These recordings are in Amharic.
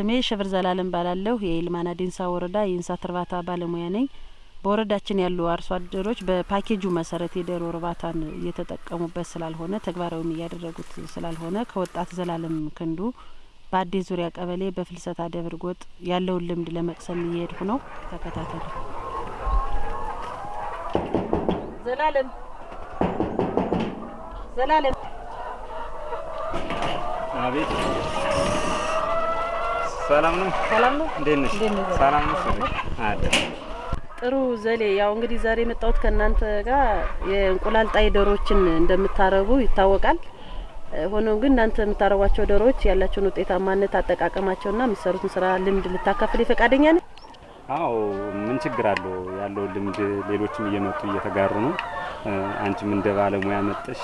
ስሜ ሸብር ዘላለም ባላለሁ የኢልማና ዴንሳ ወረዳ የእንስሳት እርባታ ባለሙያ ነኝ። በወረዳችን ያሉ አርሶ አደሮች በፓኬጁ መሰረት የዶሮ እርባታን እየተጠቀሙበት ስላልሆነ ተግባራዊም እያደረጉት ስላልሆነ ከወጣት ዘላለም ክንዱ በአዴ ዙሪያ ቀበሌ በፍልሰታ ደብር ጎጥ ያለውን ልምድ ለመቅሰም እየሄድኩ ነው። ተከታተሉ። ዘላለም ዘላለም አቤት ሰላም ነው። ሰላም ነው። እንዴት ነሽ? ሰላም አለ ጥሩ ዘሌ፣ ያው እንግዲህ ዛሬ የመጣሁት ከእናንተ ጋር የእንቁላል ጣይ ዶሮዎችን እንደምታረቡ ይታወቃል። ሆኖም ግን እናንተ የምታረቧቸው ዶሮዎች ያላቸውን ውጤታማነት አጠቃቀማቸውና የምትሰሩትን ስራ ልምድ ልታካፍል ፈቃደኛ ነህ? አዎ፣ ምን ችግር አለው? ያለው ልምድ ሌሎችም እየመጡ እየተጋሩ ነው። አንቺም እንደ ባለሙያ መጠሽ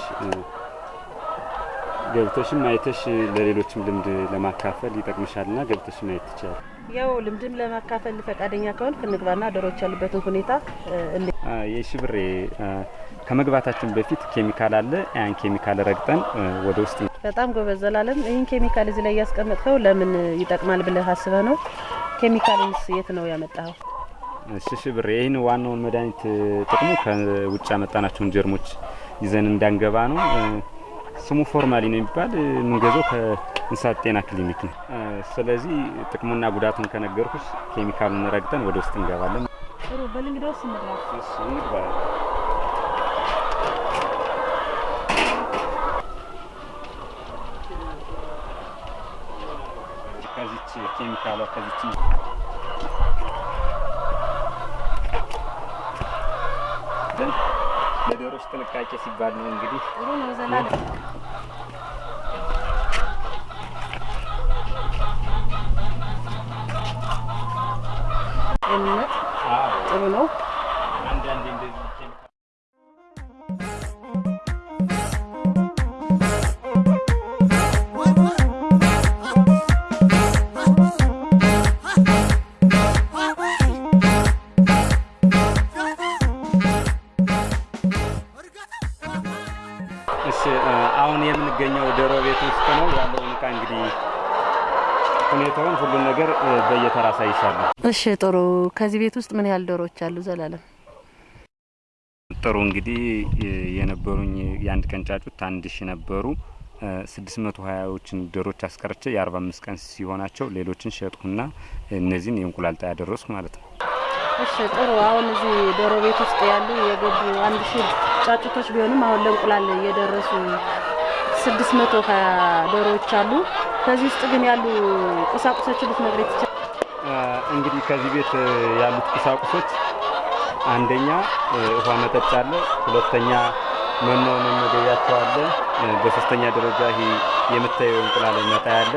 ገብተሽም አይተሽ ለሌሎችም ልምድ ለማካፈል ይጠቅምሻልና ገብተሽ ማየት ትችያለሽ። ያው ልምድም ለማካፈል ፈቃደኛ ከሆንክ እንግባና ዶሮዎች ያሉበትን ሁኔታ እ እንዴ አ፣ የሺ ብሬ አ፣ ከመግባታችን በፊት ኬሚካል አለ። ያን ኬሚካል ረግጠን ወደ ውስጥ በጣም ጎበዝ ዘላለም። ይህን ኬሚካል እዚህ ላይ እያስቀመጥከው ለምን ይጠቅማል ብለህ አስበህ ነው? ኬሚካልንስ የት ነው ያመጣኸው? ሽሽ ብር ይህን ዋናውን መድኃኒት ጥቅሙ ከውጭ ያመጣናቸውን ጀርሞች ይዘን እንዳንገባ ነው። እ ስሙ ፎርማሊን የሚባል የምንገዛው ከእንስሳት ጤና ክሊኒክ ነው። እ ስለዚህ ጥቅሙና ጉዳቱን ከነገርኩሽ ኬሚካሉን ረግጠን ወደ ውስጥ እንገባለን። ጥሩ በል እንግዲህ ውስጥ እንግባ። እሺ፣ እንግባ። ከዚች ኬሚካሏ ከዚች ግን ለዶሮች ጥንቃቄ ሲባል ነው እንግዲህ ጥሩ ነው ዘላለም። ጥሩ ነው። አንዳንዴ እንደዚህ ውስጥ ነው ያለውን እቃ እንግዲህ ሁኔታውን ሁሉን ነገር በየተራ አሳይሻለሁ። እሺ ጥሩ። ከዚህ ቤት ውስጥ ምን ያህል ዶሮዎች አሉ ዘላለም? ጥሩ እንግዲህ የነበሩኝ የአንድ ቀን ጫጩት አንድ ሺ ነበሩ። ስድስት መቶ ሀያዎችን ዶሮች አስቀርቼ የአርባ አምስት ቀን ሲሆናቸው ሌሎችን ሸጥኩና እነዚህን የእንቁላል ጣይ ያደረስኩ ማለት ነው። እሺ ጥሩ። አሁን እዚህ ዶሮ ቤት ውስጥ ያሉ የገቡ አንድ ሺህ ጫጩቶች ቢሆንም አሁን ለእንቁላል የደረሱ ስድስት መቶ ዶሮዎች አሉ። ከዚህ ውስጥ ግን ያሉ ቁሳቁሶችን ልትነግረኝ ትችላለህ? እንግዲህ ከዚህ ቤት ያሉት ቁሳቁሶች አንደኛ ውሃ መጠጫ አለ፣ ሁለተኛ መኖ መመገቢያቸው አለ፣ በሶስተኛ ደረጃ ይሄ የምታየው እንቁላል መጣያ አለ።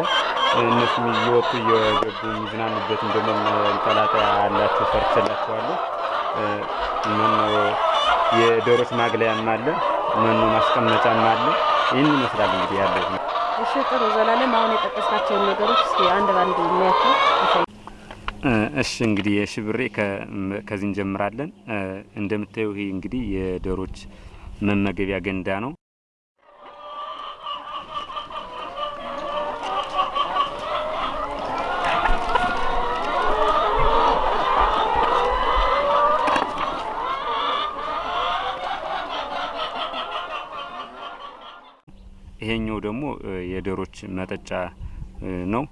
እነሱም እየወጡ እየገቡ የሚዝናኑበትን ደግሞ መንጠላጠያ ያላቸው ሰርቼላቸዋለሁ። መኖ የዶሮች ማግለያም አለ፣ መኖ ማስቀመጫም አለ። ይህን ይመስላል እንግዲህ ያለው እሺ ጥሩ ዘላለም። አሁን የጠቀስካቸውን ነገሮች እስኪ አንድ ባንድ የሚያቸው እሺ እንግዲህ የሺ ብሬ ከዚህ እንጀምራለን። እንደምታየው ይሄ እንግዲህ የዶሮች መመገቢያ ገንዳ ነው። ይሄኛው ደግሞ የዶሮች መጠጫ ነው።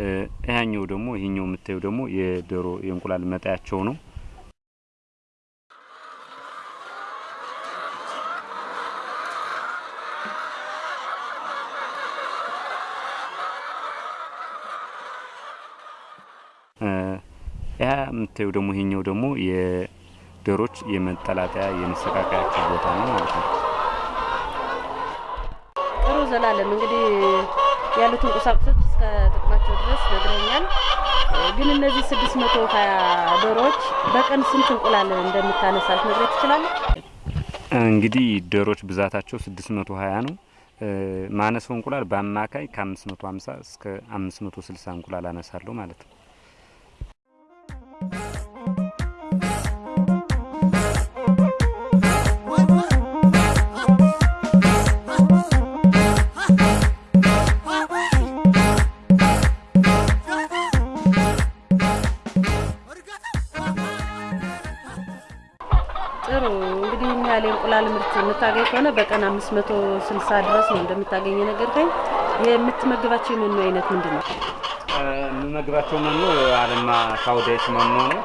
እ ይሄኛው ደግሞ ይሄኛው የምታየው ደግሞ የዶሮ የእንቁላል መጣያቸው ነው። ያ የምታየው ደግሞ ይሄኛው ደግሞ የዶሮች የመጠላጠያ የመሰቃቀያቸው ቦታ ነው ማለት ነው። ጥሩ ዘላለም። እንግዲህ ያሉትን ቁሳቁሶች እስከ ጥቅማቸው ድረስ ነግረኛል። ግን እነዚህ ስድስት መቶ ሀያ ዶሮዎች በቀን ስንት እንቁላል እንደምታነሳ ልትነግረኝ ትችላለህ? እንግዲህ ዶሮች ብዛታቸው 620 ነው። እ ማነሰው እንቁላል በአማካይ ከ550 እስከ 560 እንቁላል አነሳለሁ ማለት ነው። የምታገኝ ከሆነ በቀን አምስት መቶ ስልሳ ድረስ ነው እንደምታገኝ የነገርከኝ። የምትመግባቸው የመኖ አይነት ምንድን ነው? የምመግባቸው መኖ አለማ ካውዳይስ መኖ ነው።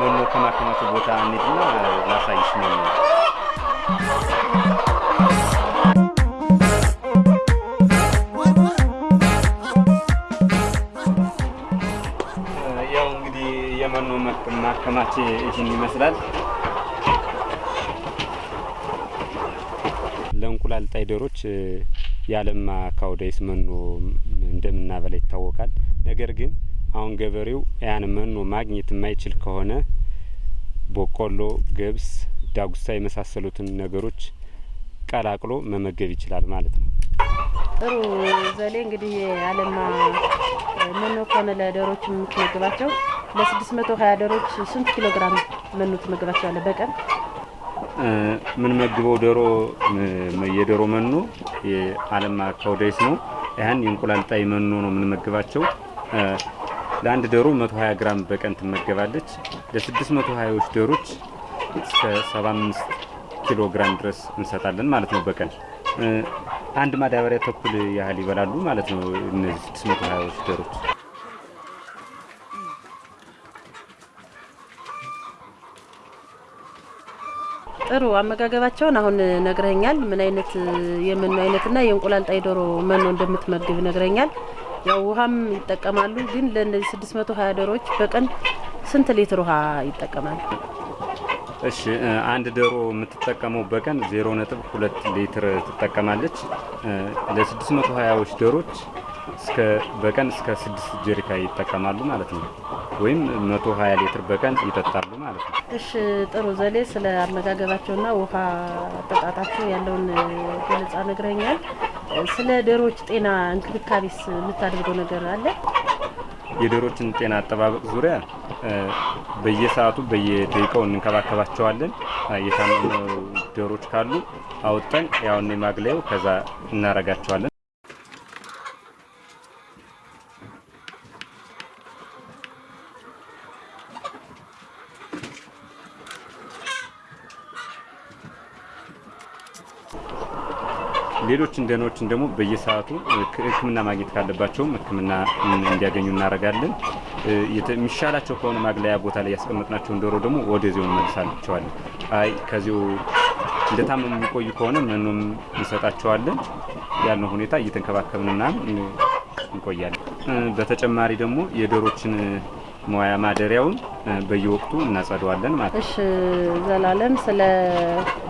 መኖ ከማከማቸው ቦታ እንሂድና ላሳይሽ መኖ ያው እንግዲህ የመኖ ማከማቼ ይህን ይመስላል። ለእንቁላል ጣይ ዶሮች የአለማ ካውዳይስ መኖ እንደምናበላ ይታወቃል። ነገር ግን አሁን ገበሬው ያን መኖ ማግኘት የማይችል ከሆነ ቦቆሎ፣ ገብስ፣ ዳጉሳ የመሳሰሉትን ነገሮች ቀላቅሎ መመገብ ይችላል ማለት ነው። ጥሩ ዘሌ እንግዲህ የአለማ መኖ ከሆነ ለዶሮች የምትመግባቸው ለስድስት መቶ ዶሮች ስንት ኪሎ ግራም መኖ ትመግባቸዋለህ በቀን? ምን መግበው ዶሮ የዶሮ መኖ የአለማ ካውዳይስ ነው። ያን የእንቁላል ጣይ መኖ ነው የምንመግባቸው። ለአንድ ዶሮ 120 ግራም በቀን ትመገባለች። ለ620ዎች ዶሮች እስከ 75 ኪሎ ግራም ድረስ እንሰጣለን ማለት ነው በቀን አንድ ማዳበሪያ ተኩል ያህል ይበላሉ ማለት ነው እነዚህ 620ዎች ዶሮች። ጥሩ አመጋገባቸውን አሁን ነግረኛል። ምን አይነት የመኖ አይነትና የእንቁላል ጣይ ዶሮ መኖ እንደምትመግብ ነግረኛል። ያው ውሃም ይጠቀማሉ። ግን ለእነዚህ 620 ዶሮዎች በቀን ስንት ሊትር ውሃ ይጠቀማሉ? እሺ አንድ ዶሮ የምትጠቀመው በቀን 0.2 ሊትር ትጠቀማለች። ለ620ዎች ዶሮች በቀን እስከ 6 ጀሪካ ይጠቀማሉ ማለት ነው። ወይም 120 ሊትር በቀን ይጠጣሉ ማለት ነው። እሺ ጥሩ ዘሌ፣ ስለ አመጋገባቸውና ውሃ አጠጣጣቸው ያለውን ገለጻ ነግረኛል። ስለ ዶሮዎች ጤና እንክብካቤስ የምታደርገው ነገር አለ? የዶሮችን ጤና አጠባበቅ ዙሪያ በየሰዓቱ በየደቂቃው እንንከባከባቸዋለን። የታመሙ ዶሮች ካሉ አውጠን ያውን ማግለያው ከዛ እናረጋቸዋለን። ሌሎች እንደኖችን ደግሞ በየሰዓቱ ሕክምና ማግኘት ካለባቸውም ሕክምና እንዲያገኙ እናደርጋለን። የሚሻላቸው ከሆነ ማግለያ ቦታ ላይ ያስቀመጥናቸውን ዶሮ ደግሞ ወደዚሁ እንመልሳቸዋለን። አይ ከዚሁ እንደታመሙ የሚቆዩ ከሆነ መኖም እንሰጣቸዋለን። ያልነው ሁኔታ እየተንከባከብን ምናምን እንቆያለን። በተጨማሪ ደግሞ የዶሮችን መዋያ ማደሪያውን በየወቅቱ እናጸደዋለን ማለት ነው። እሺ ዘላለም፣ ስለ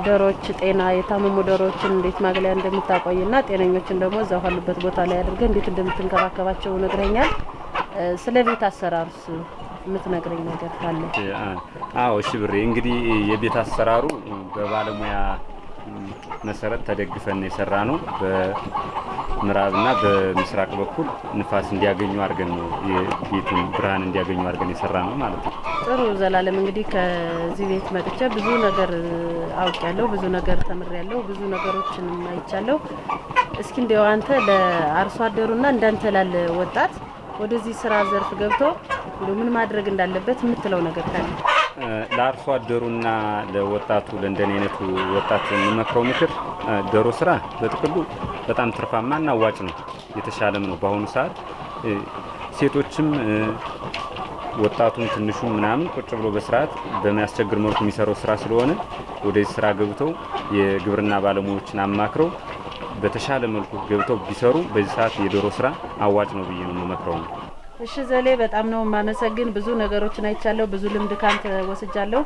ዶሮዎች ጤና የታመሙ ዶሮዎችን እንዴት ማግለያ እንደምታቆይና ጤነኞችን ደግሞ እዛው ካሉበት ቦታ ላይ አድርገህ እንዴት እንደምትንከባከባቸው ነግረኛል። ስለ ቤት አሰራሩስ የምትነግረኝ ነገር ካለ? አዎ እሺ ብሬ፣ እንግዲህ የቤት አሰራሩ በባለሙያ መሰረት ተደግፈን የሰራ ነው። በምዕራብና በምስራቅ በኩል ንፋስ እንዲያገኙ አድርገን ነው የቤቱን ብርሃን እንዲያገኙ አድርገን የሰራ ነው ማለት ነው። ጥሩ ዘላለም፣ እንግዲህ ከዚህ ቤት መጥቼ ብዙ ነገር አውቄያለሁ፣ ብዙ ነገር ተምሬያለሁ፣ ብዙ ነገሮችን አይቻለሁ። እስኪ እንዲያው አንተ ለአርሶ አደሩና እንዳንተ ላለ ወጣት ወደዚህ ስራ ዘርፍ ገብቶ ምን ማድረግ እንዳለበት የምትለው ነገር ካለ? ለአርሶ አደሩና ለወጣቱ ለእንደኔ አይነቱ ወጣት የምመክረው ምክር ዶሮ ስራ በጥቅሉ በጣም ትርፋማና አዋጭ ነው፣ የተሻለም ነው። በአሁኑ ሰዓት ሴቶችም ወጣቱም ትንሹም ምናምን ቁጭ ብሎ በስርዓት በሚያስቸግር መልኩ የሚሰራው ስራ ስለሆነ ወደዚህ ስራ ገብተው የግብርና ባለሙያዎችን አማክረው በተሻለ መልኩ ገብተው ቢሰሩ በዚህ ሰዓት የዶሮ ስራ አዋጭ ነው ብዬ ነው የምመክረው ነው። እሺ ዘሌ፣ በጣም ነው የማመሰግን። ብዙ ነገሮችን አይቻለሁ፣ ብዙ ልምድ ካንተ ወስጃለሁ፣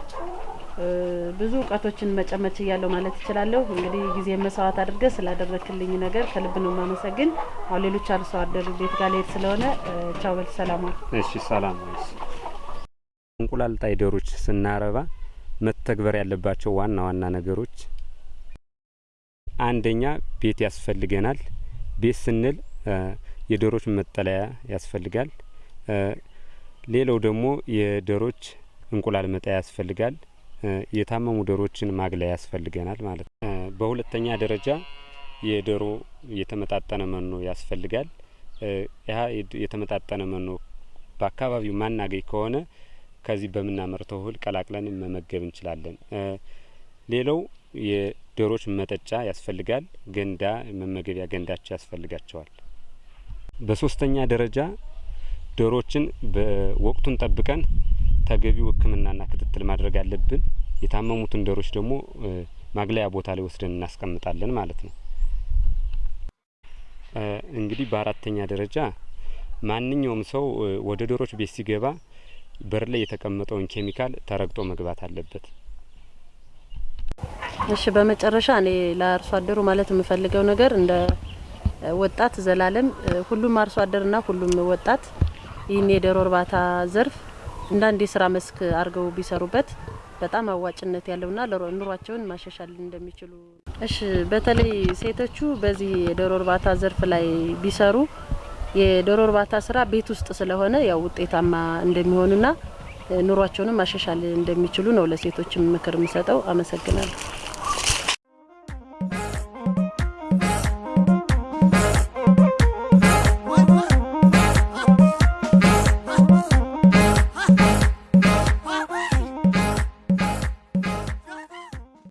ብዙ እውቀቶችን መጨመር ችያለሁ ማለት እችላለሁ። እንግዲህ ጊዜ መስዋዕት አድርገህ ስላደረክልኝ ነገር ከልብ ነው የማመሰግን። አሁን ሌሎች አርሶ አደር ቤት ጋር ልሄድ ስለሆነ ቻው በል፣ ሰላም እሺ ሰላም። እንቁላል ጣይ ዶሮች ስናረባ መተግበር ያለባቸው ዋና ዋና ነገሮች አንደኛ ቤት ያስፈልገናል። ቤት ስንል የዶሮች መጠለያ ያስፈልጋል። ሌላው ደግሞ የዶሮች እንቁላል መጣያ ያስፈልጋል። የታመሙ ዶሮችን ማግለያ ያስፈልገናል ማለት ነው። በሁለተኛ ደረጃ የዶሮ የተመጣጠነ መኖ ያስፈልጋል። ያ የተመጣጠነ መኖ በአካባቢው ማናገኝ ከሆነ ከዚህ በምናመርተው እህል ቀላቅለን መመገብ እንችላለን። ሌላው የዶሮዎች መጠጫ ያስፈልጋል። ገንዳ መመገቢያ ገንዳቸው ያስፈልጋቸዋል። በሶስተኛ ደረጃ ዶሮዎችን በወቅቱን ጠብቀን ተገቢው ሕክምናና ክትትል ማድረግ አለብን። የታመሙትን ዶሮዎች ደግሞ ማግለያ ቦታ ላይ ወስደን እናስቀምጣለን ማለት ነው። እንግዲህ በአራተኛ ደረጃ ማንኛውም ሰው ወደ ዶሮዎች ቤት ሲገባ በር ላይ የተቀመጠውን ኬሚካል ተረግጦ መግባት አለበት። እሺ፣ በመጨረሻ እኔ ለአርሶ አደሩ ማለት የምፈልገው ነገር እንደ ወጣት ዘላለም ሁሉም አርሶ አደርና ሁሉም ወጣት ይህን የዶሮ እርባታ ዘርፍ እንደ አንድ የስራ መስክ አድርገው ቢሰሩበት በጣም አዋጭነት ያለውና ኑሯቸውን ማሻሻል እንደሚችሉ። እሺ በተለይ ሴቶቹ በዚህ የዶሮ እርባታ ዘርፍ ላይ ቢሰሩ የዶሮ እርባታ ስራ ቤት ውስጥ ስለሆነ ያው ውጤታማ እንደሚሆኑና ኑሯቸውንም ማሻሻል እንደሚችሉ ነው ለሴቶችም ምክር የምሰጠው። አመሰግናለሁ።